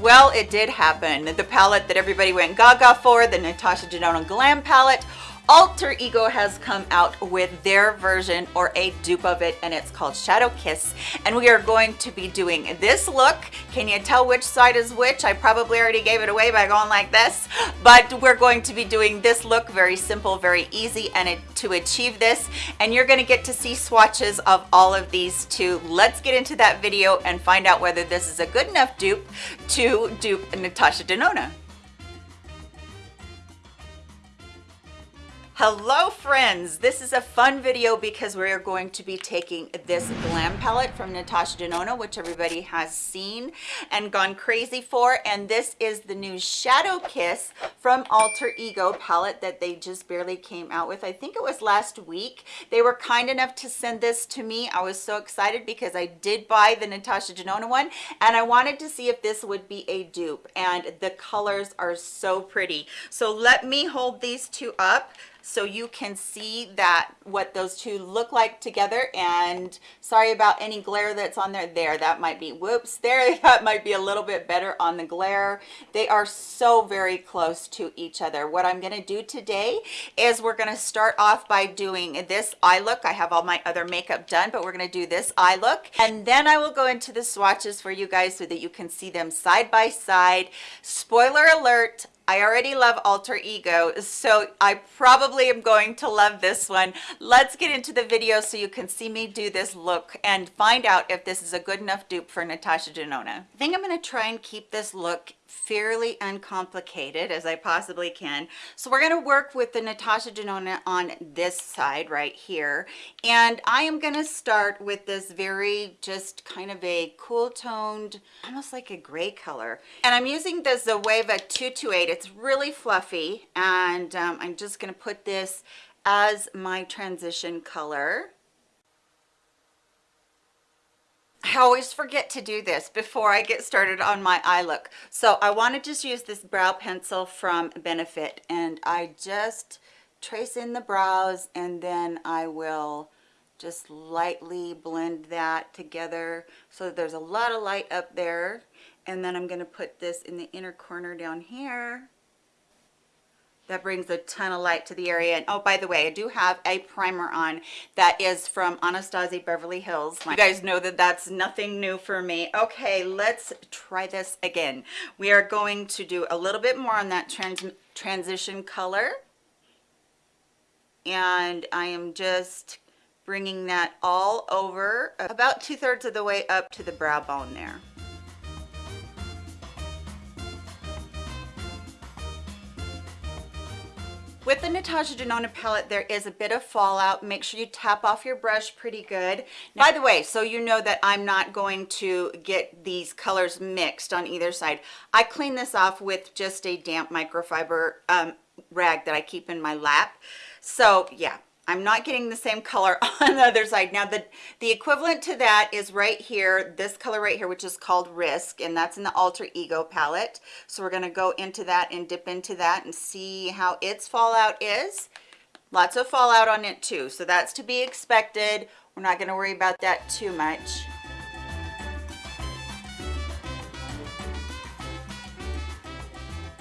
Well, it did happen. The palette that everybody went gaga for, the Natasha Denona Glam palette, Alter Ego has come out with their version or a dupe of it and it's called Shadow Kiss and we are going to be doing this look. Can you tell which side is which? I probably already gave it away by going like this but we're going to be doing this look very simple, very easy and it, to achieve this and you're going to get to see swatches of all of these too. Let's get into that video and find out whether this is a good enough dupe to dupe Natasha Denona. Hello friends, this is a fun video because we are going to be taking this glam palette from Natasha Denona, which everybody has seen and gone crazy for. And this is the new Shadow Kiss from Alter Ego palette that they just barely came out with. I think it was last week. They were kind enough to send this to me. I was so excited because I did buy the Natasha Denona one and I wanted to see if this would be a dupe. And the colors are so pretty. So let me hold these two up so you can see that what those two look like together and sorry about any glare that's on there. There that might be whoops there that might be a little bit better on the glare. They are so very close to each other. What i'm going to do today is we're going to start off by doing this eye look. I have all my other makeup done but we're going to do this eye look and then i will go into the swatches for you guys so that you can see them side by side. Spoiler alert I already love Alter Ego, so I probably am going to love this one. Let's get into the video so you can see me do this look and find out if this is a good enough dupe for Natasha Denona. I think I'm going to try and keep this look fairly uncomplicated as I possibly can. So we're going to work with the Natasha Denona on this side right here. And I am going to start with this very just kind of a cool toned, almost like a gray color. And I'm using the Zoeva 228. It's really fluffy. And um, I'm just going to put this as my transition color. I always forget to do this before I get started on my eye look. So I want to just use this brow pencil from Benefit and I just trace in the brows and then I will just lightly blend that together so that there's a lot of light up there and then I'm going to put this in the inner corner down here that brings a ton of light to the area. And oh by the way i do have a primer on that is from anastasia beverly hills. You guys know that that's nothing new for me. Okay let's try this again. We are going to do a little bit more on that trans transition color. And i am just bringing that all over about two-thirds of the way up to the brow bone there With the Natasha Denona palette, there is a bit of fallout. Make sure you tap off your brush pretty good. Now, by the way, so you know that I'm not going to get these colors mixed on either side. I clean this off with just a damp microfiber um, rag that I keep in my lap. So yeah, I'm not getting the same color on the other side. Now the, the equivalent to that is right here, this color right here, which is called Risk, and that's in the Alter Ego palette. So we're gonna go into that and dip into that and see how its fallout is. Lots of fallout on it too, so that's to be expected. We're not gonna worry about that too much.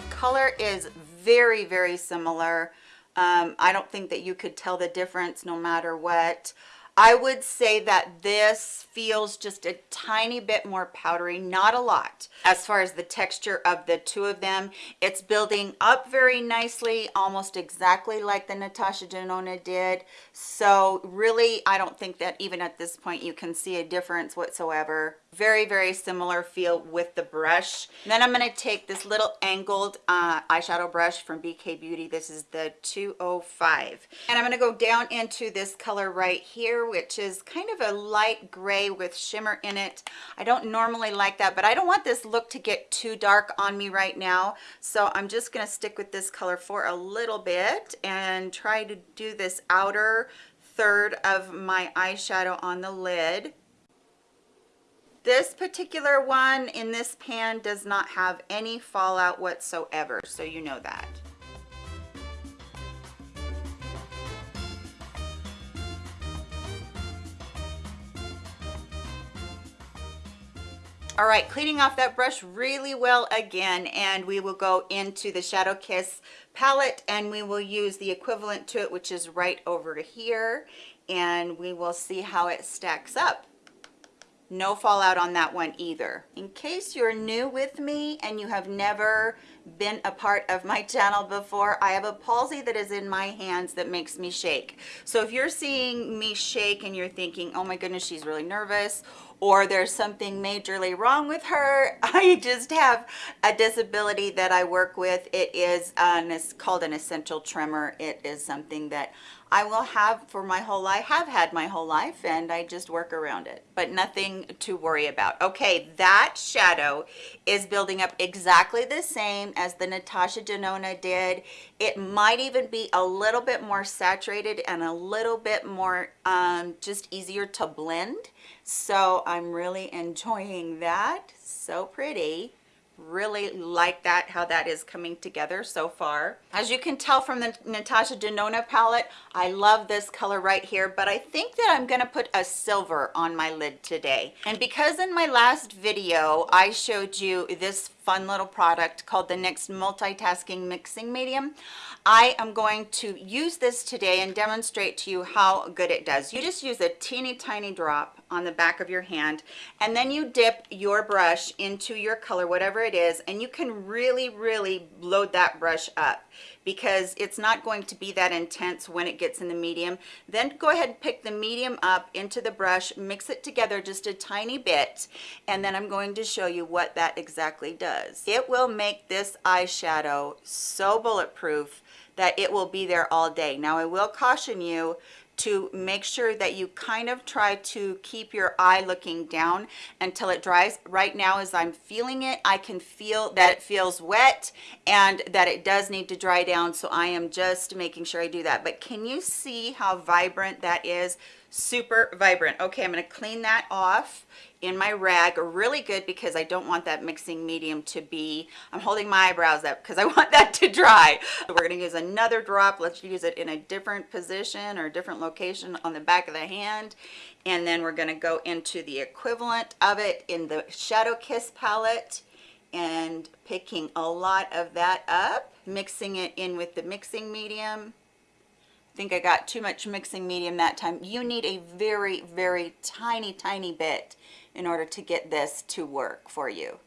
Color is very, very similar um, I don't think that you could tell the difference no matter what. I would say that this feels just a tiny bit more powdery, not a lot. As far as the texture of the two of them, it's building up very nicely, almost exactly like the Natasha Denona did. So really, I don't think that even at this point you can see a difference whatsoever very very similar feel with the brush. Then i'm going to take this little angled uh, eyeshadow brush from bk beauty. This is the 205 and i'm going to go down into this color right here which is kind of a light gray with shimmer in it. I don't normally like that but i don't want this look to get too dark on me right now. So i'm just going to stick with this color for a little bit and try to do this outer third of my eyeshadow on the lid this particular one in this pan does not have any fallout whatsoever, so you know that. All right, cleaning off that brush really well again, and we will go into the Shadow Kiss palette, and we will use the equivalent to it, which is right over here, and we will see how it stacks up no fallout on that one either. In case you're new with me and you have never been a part of my channel before, I have a palsy that is in my hands that makes me shake. So if you're seeing me shake and you're thinking, oh my goodness, she's really nervous, or there's something majorly wrong with her, I just have a disability that I work with. It is an, it's called an essential tremor. It is something that I will have for my whole life, have had my whole life, and I just work around it, but nothing to worry about. Okay, that shadow is building up exactly the same as the Natasha Denona did. It might even be a little bit more saturated and a little bit more um, just easier to blend. So I'm really enjoying that. So pretty really like that how that is coming together so far. As you can tell from the natasha denona palette i love this color right here but i think that i'm to put a silver on my lid today. And because in my last video i showed you this fun little product called the NYX multitasking mixing medium I am going to use this today and demonstrate to you how good it does. You just use a teeny tiny drop on the back of your hand and then you dip your brush into your color, whatever it is, and you can really, really load that brush up because it's not going to be that intense when it gets in the medium. Then go ahead and pick the medium up into the brush, mix it together just a tiny bit, and then I'm going to show you what that exactly does. It will make this eyeshadow so bulletproof that it will be there all day. Now I will caution you to make sure that you kind of try to keep your eye looking down until it dries. Right now as I'm feeling it, I can feel that it feels wet and that it does need to dry down. So I am just making sure I do that. But can you see how vibrant that is? super vibrant okay i'm going to clean that off in my rag really good because i don't want that mixing medium to be i'm holding my eyebrows up because i want that to dry. So we're going to use another drop. Let's use it in a different position or different location on the back of the hand. And then we're going to go into the equivalent of it in the shadow kiss palette and picking a lot of that up mixing it in with the mixing medium. I think I got too much mixing medium that time. You need a very, very tiny, tiny bit in order to get this to work for you.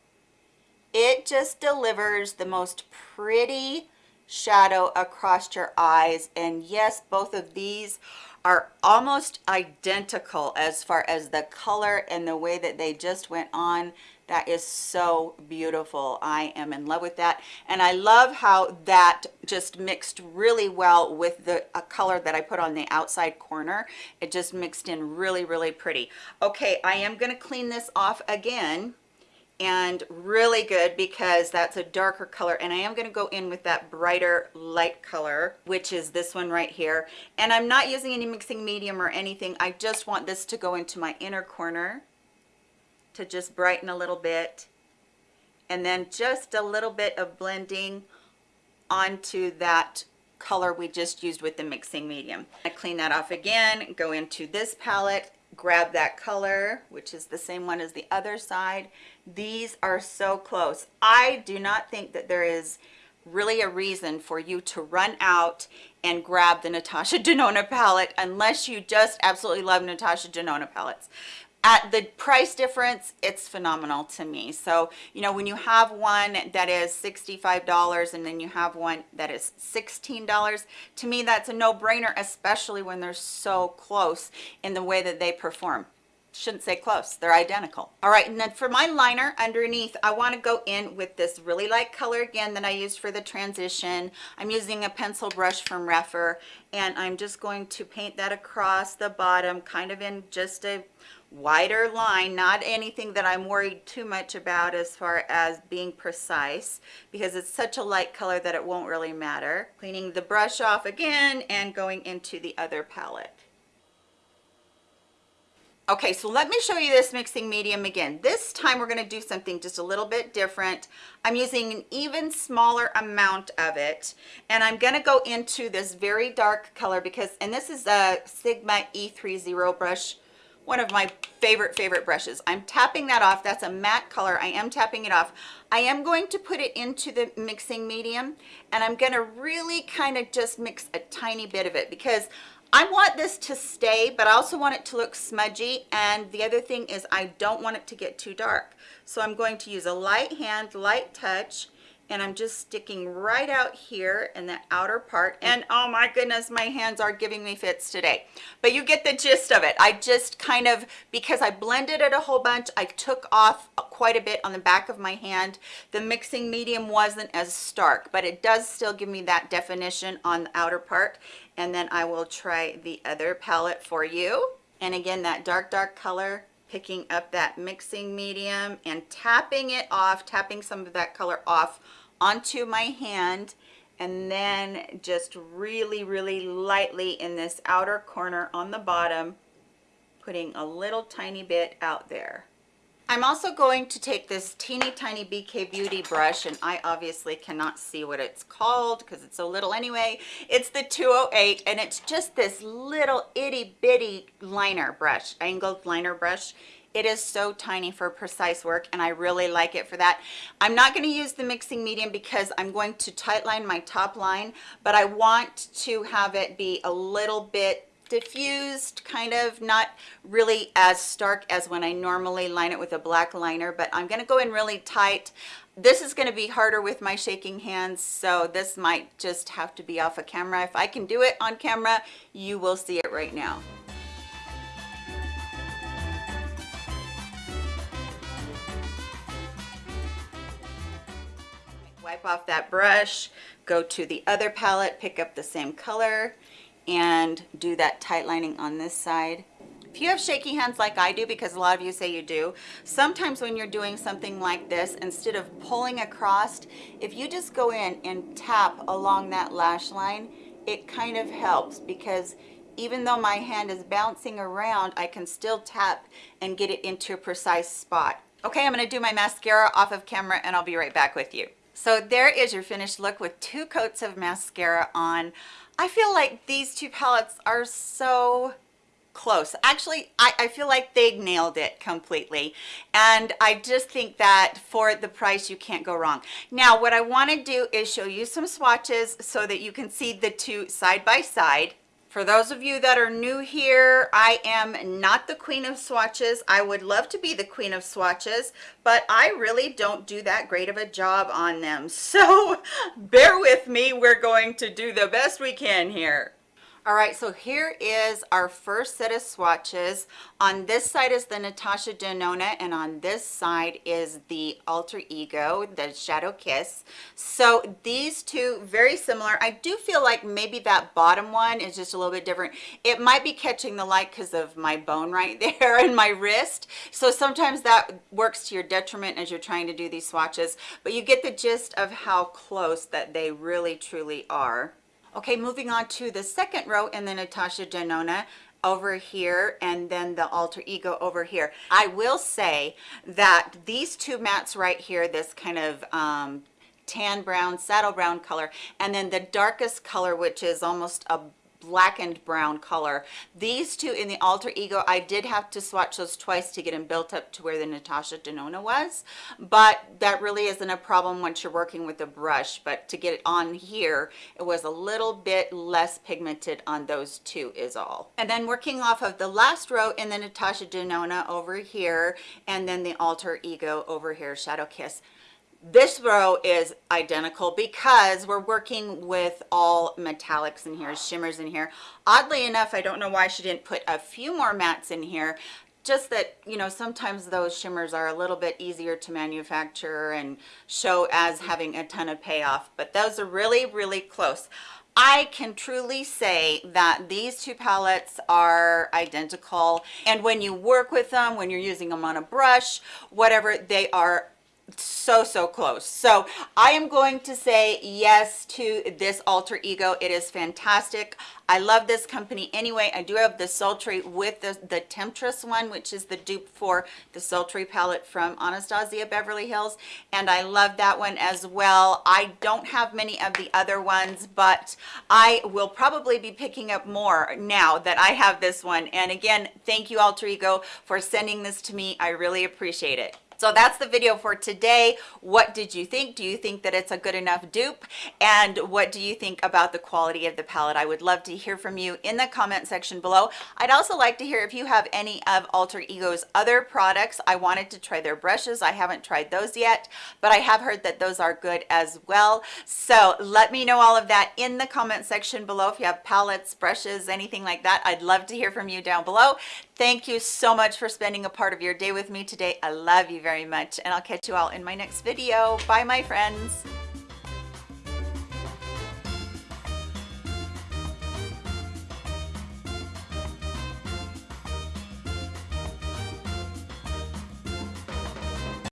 It just delivers the most pretty shadow across your eyes. And yes, both of these are almost identical as far as the color and the way that they just went on that is so beautiful. I am in love with that. And i love how that just mixed really well with the color that i put on the outside corner. It just mixed in really really pretty. Okay i am going to clean this off again and really good because that's a darker color. And I am going to go in with that brighter light color which is this one right here. And I'm not using any mixing medium or anything. I just want this to go into my inner corner to just brighten a little bit and then just a little bit of blending onto that color we just used with the mixing medium. I clean that off again, go into this palette, grab that color, which is the same one as the other side. These are so close. I do not think that there is really a reason for you to run out and grab the Natasha Denona palette unless you just absolutely love Natasha Denona palettes at the price difference it's phenomenal to me. So you know when you have one that is $65 and then you have one that is $16 to me that's a no-brainer especially when they're so close in the way that they perform. Shouldn't say close they're identical. All right and then for my liner underneath i want to go in with this really light color again that i used for the transition. I'm using a pencil brush from Rephr and i'm just going to paint that across the bottom kind of in just a wider line not anything that i'm worried too much about as far as being precise because it's such a light color that it won't really matter. Cleaning the brush off again and going into the other palette. Okay so let me show you this mixing medium again. This time we're going to do something just a little bit different. I'm using an even smaller amount of it and i'm going to go into this very dark color because and this is a sigma e30 brush one of my favorite, favorite brushes. I'm tapping that off. That's a matte color. I am tapping it off. I am going to put it into the mixing medium and I'm gonna really kind of just mix a tiny bit of it because I want this to stay, but I also want it to look smudgy. And the other thing is I don't want it to get too dark. So I'm going to use a light hand, light touch, and I'm just sticking right out here in the outer part and oh my goodness my hands are giving me fits today. But you get the gist of it. I just kind of because I blended it a whole bunch I took off quite a bit on the back of my hand. The mixing medium wasn't as stark but it does still give me that definition on the outer part. And then I will try the other palette for you. And again that dark dark color picking up that mixing medium and tapping it off tapping some of that color off onto my hand and then just really really lightly in this outer corner on the bottom putting a little tiny bit out there I'm also going to take this teeny tiny BK Beauty brush and I obviously cannot see what it's called because it's so little anyway. It's the 208 and it's just this little itty bitty liner brush, angled liner brush. It is so tiny for precise work and I really like it for that. I'm not going to use the mixing medium because I'm going to tight line my top line, but I want to have it be a little bit diffused kind of not really as stark as when I normally line it with a black liner but I'm going to go in really tight. This is going to be harder with my shaking hands so this might just have to be off of camera. If I can do it on camera you will see it right now. Wipe off that brush, go to the other palette, pick up the same color, and do that tight lining on this side. If you have shaky hands like I do, because a lot of you say you do, sometimes when you're doing something like this, instead of pulling across, if you just go in and tap along that lash line, it kind of helps because even though my hand is bouncing around, I can still tap and get it into a precise spot. Okay, I'm gonna do my mascara off of camera and I'll be right back with you. So there is your finished look with two coats of mascara on. I feel like these two palettes are so close. Actually, I, I, feel like they nailed it completely. And I just think that for the price, you can't go wrong. Now, what I want to do is show you some swatches so that you can see the two side by side. For those of you that are new here, I am not the queen of swatches. I would love to be the queen of swatches, but I really don't do that great of a job on them. So bear with me. We're going to do the best we can here. All right, so here is our first set of swatches. On this side is the Natasha Denona, and on this side is the Alter Ego, the Shadow Kiss. So these two, very similar. I do feel like maybe that bottom one is just a little bit different. It might be catching the light because of my bone right there and my wrist. So sometimes that works to your detriment as you're trying to do these swatches, but you get the gist of how close that they really truly are. Okay, moving on to the second row in the Natasha Denona over here and then the alter ego over here. I will say that these two mattes right here this kind of um tan brown saddle brown color and then the darkest color which is almost a blackened brown color. These two in the alter ego i did have to swatch those twice to get them built up to where the natasha denona was. But that really isn't a problem once you're working with a brush. But to get it on here it was a little bit less pigmented on those two is all. And then working off of the last row in the natasha denona over here and then the alter ego over here shadow kiss this row is identical because we're working with all metallics in here shimmers in here. Oddly enough i don't know why she didn't put a few more mattes in here. Just that you know sometimes those shimmers are a little bit easier to manufacture and show as having a ton of payoff but those are really really close. I can truly say that these two palettes are identical and when you work with them when you're using them on a brush whatever they are so so close. So i am going to say yes to this alter ego. It is fantastic. I love this company anyway. I do have the sultry with the the temptress one which is the dupe for the sultry palette from anastasia beverly hills and i love that one as well. I don't have many of the other ones but i will probably be picking up more now that i have this one. And again thank you alter ego for sending this to me. I really appreciate it so that's the video for today. What did you think? Do you think that it's a good enough dupe? And what do you think about the quality of the palette? I would love to hear from you in the comment section below. I'd also like to hear if you have any of Alter Ego's other products. I wanted to try their brushes. I haven't tried those yet, but I have heard that those are good as well. So let me know all of that in the comment section below. If you have palettes, brushes, anything like that, I'd love to hear from you down below. Thank you so much for spending a part of your day with me today. I love you very much and I'll catch you all in my next video. Bye my friends.